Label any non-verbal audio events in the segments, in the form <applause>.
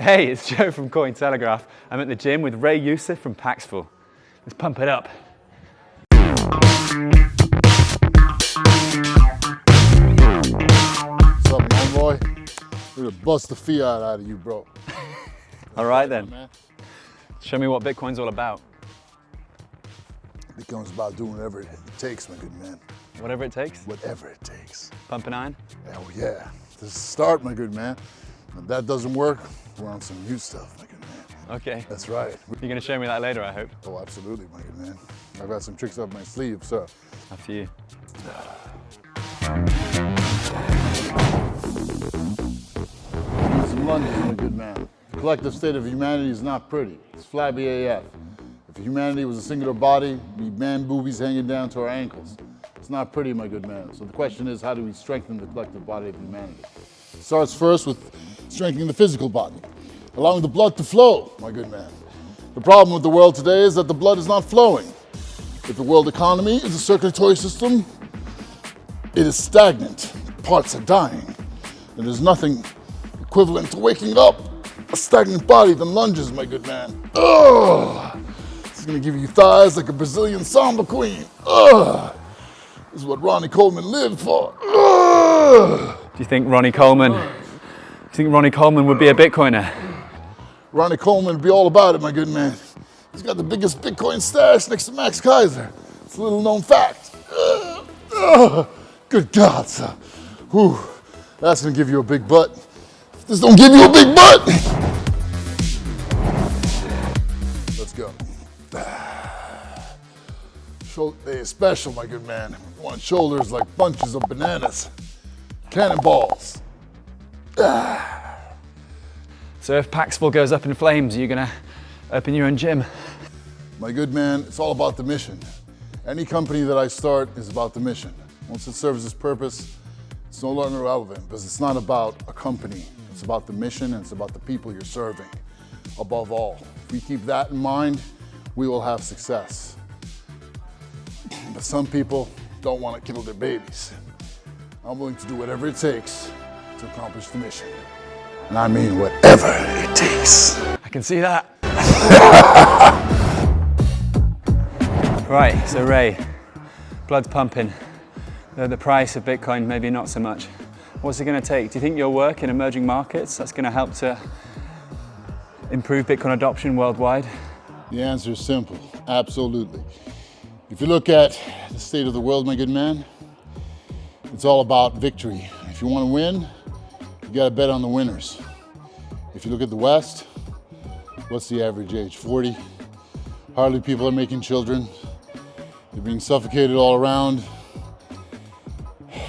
Hey, it's Joe from Cointelegraph. I'm at the gym with Ray Youssef from Paxful. Let's pump it up. What's up, man, boy? We're gonna bust the fiat out of you, bro. <laughs> All right then. Man. Show me what Bitcoin's all about. Becomes about doing whatever it takes, my good man. Whatever it takes. Whatever it takes. Pump an iron. Hell yeah. This is start, my good man. If that doesn't work, we're on some new stuff, my good man. Okay. That's right. You're gonna show me that later, I hope. Oh, absolutely, my good man. I've got some tricks up my sleeve, so. After you. Some London, my good man. The collective state of humanity is not pretty. It's flabby AF. If humanity was a singular body, we'd be man boobies hanging down to our ankles. It's not pretty, my good man. So the question is, how do we strengthen the collective body of humanity? It starts first with strengthening the physical body, allowing the blood to flow, my good man. The problem with the world today is that the blood is not flowing. If the world economy is a circulatory system, it is stagnant. Parts are dying. And there's nothing equivalent to waking up a stagnant body than lunges, my good man. Ugh. This is gonna give you thighs like a Brazilian samba queen. Ugh. This is what Ronnie Coleman lived for. Ugh. Do you think Ronnie Coleman? Do you think Ronnie Coleman would be a Bitcoiner? Ronnie Coleman would be all about it, my good man. He's got the biggest Bitcoin stash next to Max Keiser. It's a little known fact. Ugh. Ugh. Good God, sir. Whew. That's gonna give you a big butt. If this don't give you a big butt. Let's go. Shoulder is special, my good man. You want shoulders like bunches of bananas. Cannonballs. Ah. So if Paxful goes up in flames, you're you gonna open your own gym? My good man, it's all about the mission. Any company that I start is about the mission. Once it serves its purpose, it's no longer relevant because it's not about a company. It's about the mission and it's about the people you're serving. Above all, if we keep that in mind, we will have success. But some people don't want to kill their babies. I'm willing to do whatever it takes to accomplish the mission. And I mean whatever it takes. I can see that. <laughs> right, so Ray, blood's pumping. The, the price of Bitcoin, maybe not so much. What's it gonna take? Do you think your work in emerging markets, that's gonna help to improve Bitcoin adoption worldwide? The answer is simple, absolutely. If you look at the state of the world, my good man, it's all about victory. If you want to win, you got to bet on the winners. If you look at the West, what's the average age? 40. Hardly people are making children. They're being suffocated all around.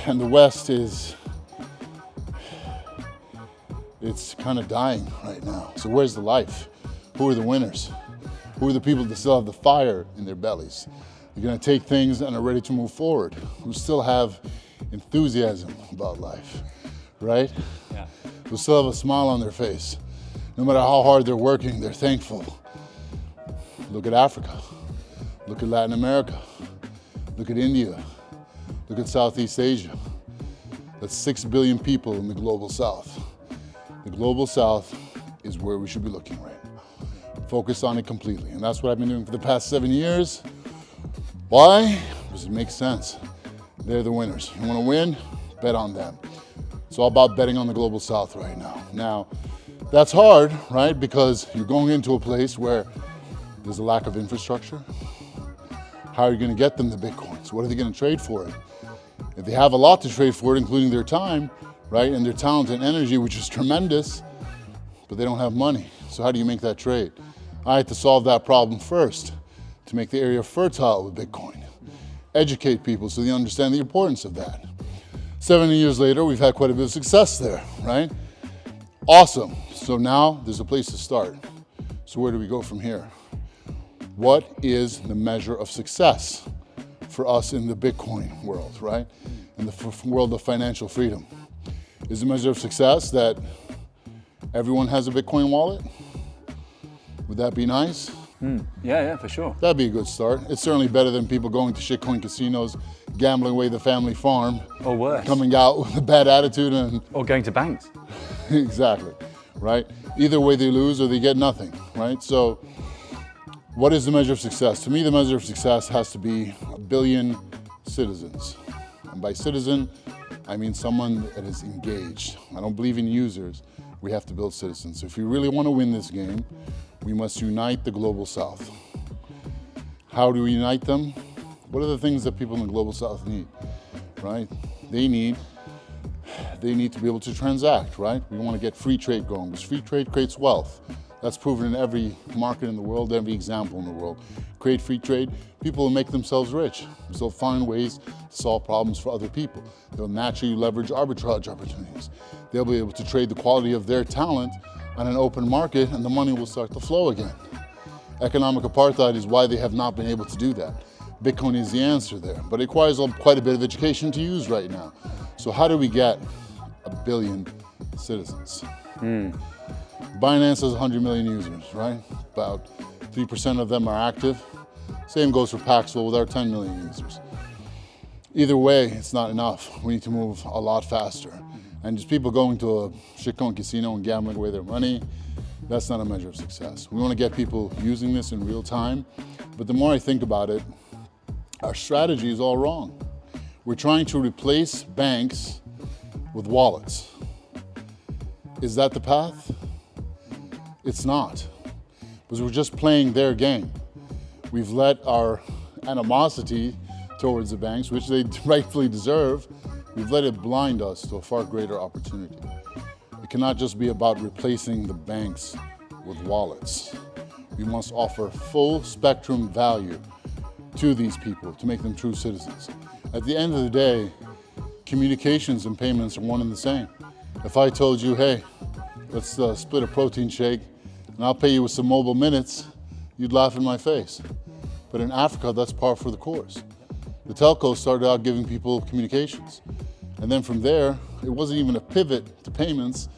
And the West is, it's kind of dying right now. So where's the life? Who are the winners? Who are the people that still have the fire in their bellies? They're gonna take things and are ready to move forward, who still have enthusiasm about life, right? Yeah. Who still have a smile on their face. No matter how hard they're working, they're thankful. Look at Africa. Look at Latin America. Look at India. Look at Southeast Asia. That's six billion people in the global south. The global south is where we should be looking right now. Focus on it completely. And that's what I've been doing for the past seven years. Why? Because it makes sense. They're the winners. You want to win? Bet on them. It's all about betting on the global south right now. Now, that's hard, right? Because you're going into a place where there's a lack of infrastructure. How are you going to get them the bitcoins? What are they going to trade for it? If they have a lot to trade for it, including their time, right, and their talent and energy, which is tremendous, but they don't have money. So how do you make that trade? I had to solve that problem first to make the area fertile with Bitcoin. Educate people so they understand the importance of that. 70 years later, we've had quite a bit of success there, right? Awesome. So now there's a place to start. So where do we go from here? What is the measure of success for us in the Bitcoin world, right? In the world of financial freedom? Is the measure of success that everyone has a Bitcoin wallet? Would that be nice? Hmm. Yeah, yeah, for sure. That'd be a good start. It's certainly better than people going to shitcoin casinos, gambling away the family farm, Or worse. coming out with a bad attitude and <laughs> Or going to banks. exactly. right? Either way they lose or they get nothing, right? So what is the measure of success? To me, the measure of success has to be a billion citizens. And by citizen, I mean someone that is engaged. I don't believe in users. We have to build citizens. So if we really want to win this game, we must unite the Global South. How do we unite them? What are the things that people in the Global South need, right? They need they need to be able to transact, right? We want to get free trade going because free trade creates wealth. That's proven in every market in the world, every example in the world. Create free trade, people will make themselves rich. they'll find ways to solve problems for other people. They'll naturally leverage arbitrage opportunities. They'll be able to trade the quality of their talent on an open market and the money will start to flow again. Economic apartheid is why they have not been able to do that. Bitcoin is the answer there, but it requires quite a bit of education to use right now. So how do we get a billion citizens? Mm. Binance has 100 million users, right? About 3% of them are active. Same goes for Paxful with our 10 million users. Either way, it's not enough. We need to move a lot faster. And just people going to a shitcoin casino and gambling away their money, that's not a measure of success. We want to get people using this in real time. But the more I think about it, our strategy is all wrong. We're trying to replace banks with wallets. Is that the path? It's not, because we're just playing their game. We've let our animosity towards the banks, which they <laughs> rightfully deserve, we've let it blind us to a far greater opportunity. It cannot just be about replacing the banks with wallets. We must offer full spectrum value to these people to make them true citizens. At the end of the day, communications and payments are one and the same. If I told you, hey, let's uh, split a protein shake and I'll pay you with some mobile minutes, you'd laugh in my face. But in Africa, that's par for the course. The telcos started out giving people communications. And then from there, it wasn't even a pivot to payments,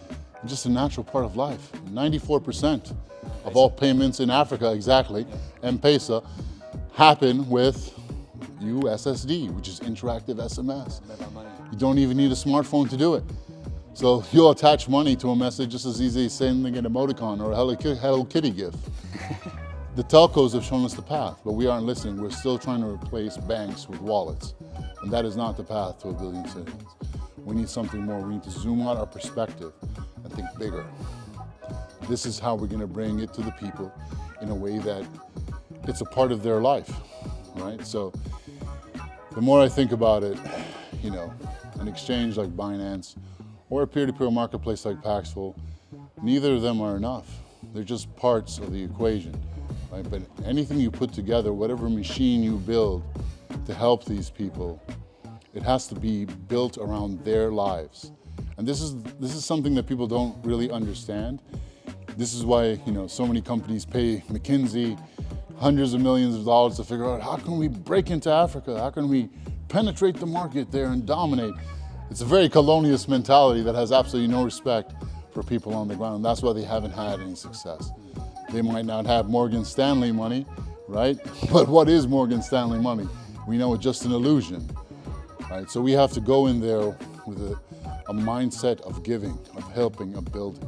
just a natural part of life. 94% of all payments in Africa, exactly, M-Pesa, happen with USSD, which is interactive SMS. You don't even need a smartphone to do it. So you'll attach money to a message just as easy as sending an emoticon or a Hello Kitty GIF. <laughs> the telcos have shown us the path, but we aren't listening. We're still trying to replace banks with wallets. And that is not the path to a billion citizens. We need something more. We need to zoom out our perspective and think bigger. This is how we're going to bring it to the people in a way that it's a part of their life, right? So the more I think about it, you know, an exchange like Binance or a peer-to-peer -peer marketplace like Paxful, neither of them are enough. They're just parts of the equation, right? But anything you put together, whatever machine you build to help these people, it has to be built around their lives. And this is, this is something that people don't really understand. This is why, you know, so many companies pay McKinsey hundreds of millions of dollars to figure out how can we break into Africa? How can we penetrate the market there and dominate? It's a very colonialist mentality that has absolutely no respect for people on the ground. That's why they haven't had any success. They might not have Morgan Stanley money, right? <laughs> But what is Morgan Stanley money? We know it's just an illusion, right? So we have to go in there with a, a mindset of giving, of helping, of building.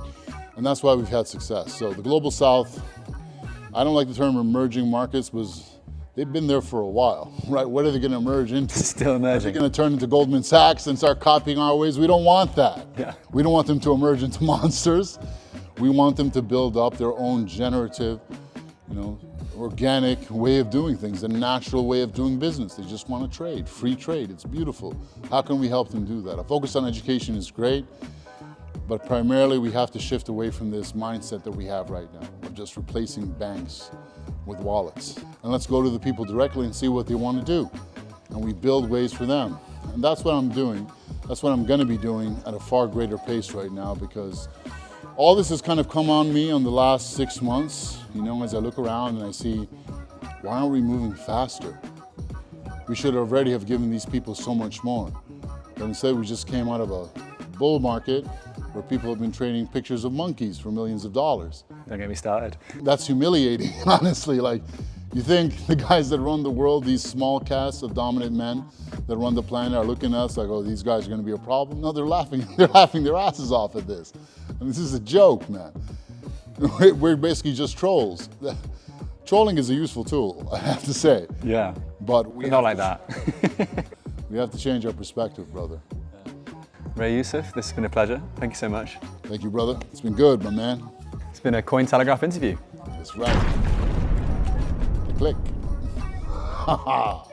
And that's why we've had success. So the Global South, I don't like the term emerging markets, was they've been there for a while, <laughs> right? What are they going to emerge into? <laughs> Still emerging. Are they going to turn into Goldman Sachs and start copying our ways? We don't want that. <laughs> Yeah. We don't want them to emerge into monsters. We want them to build up their own generative, you know, organic way of doing things, a natural way of doing business. They just want to trade, free trade. It's beautiful. How can we help them do that? A focus on education is great, but primarily we have to shift away from this mindset that we have right now just replacing banks with wallets. And let's go to the people directly and see what they want to do. And we build ways for them. And that's what I'm doing. That's what I'm going to be doing at a far greater pace right now because all this has kind of come on me on the last six months, you know, as I look around and I see, why aren't we moving faster? We should already have given these people so much more. But instead we just came out of a bull market where people have been trading pictures of monkeys for millions of dollars. Don't get me started. That's humiliating, <laughs> honestly. Like, you think <laughs> the guys that run the world, these small casts of dominant men that run the planet are looking at us like, oh, these guys are gonna be a problem? No, they're laughing, <laughs> they're laughing their asses off at this. I mean, this is a joke, man. We're basically just trolls. Trolling is a useful tool, I have to say. Yeah. But we Not like that. We have to change our perspective, brother. Ray Youssef, this has been a pleasure. Thank you so much. Thank you, brother. It's been good, my man. It's been a Cointelegraph interview. That's right. Click. <laughs> Ha ha.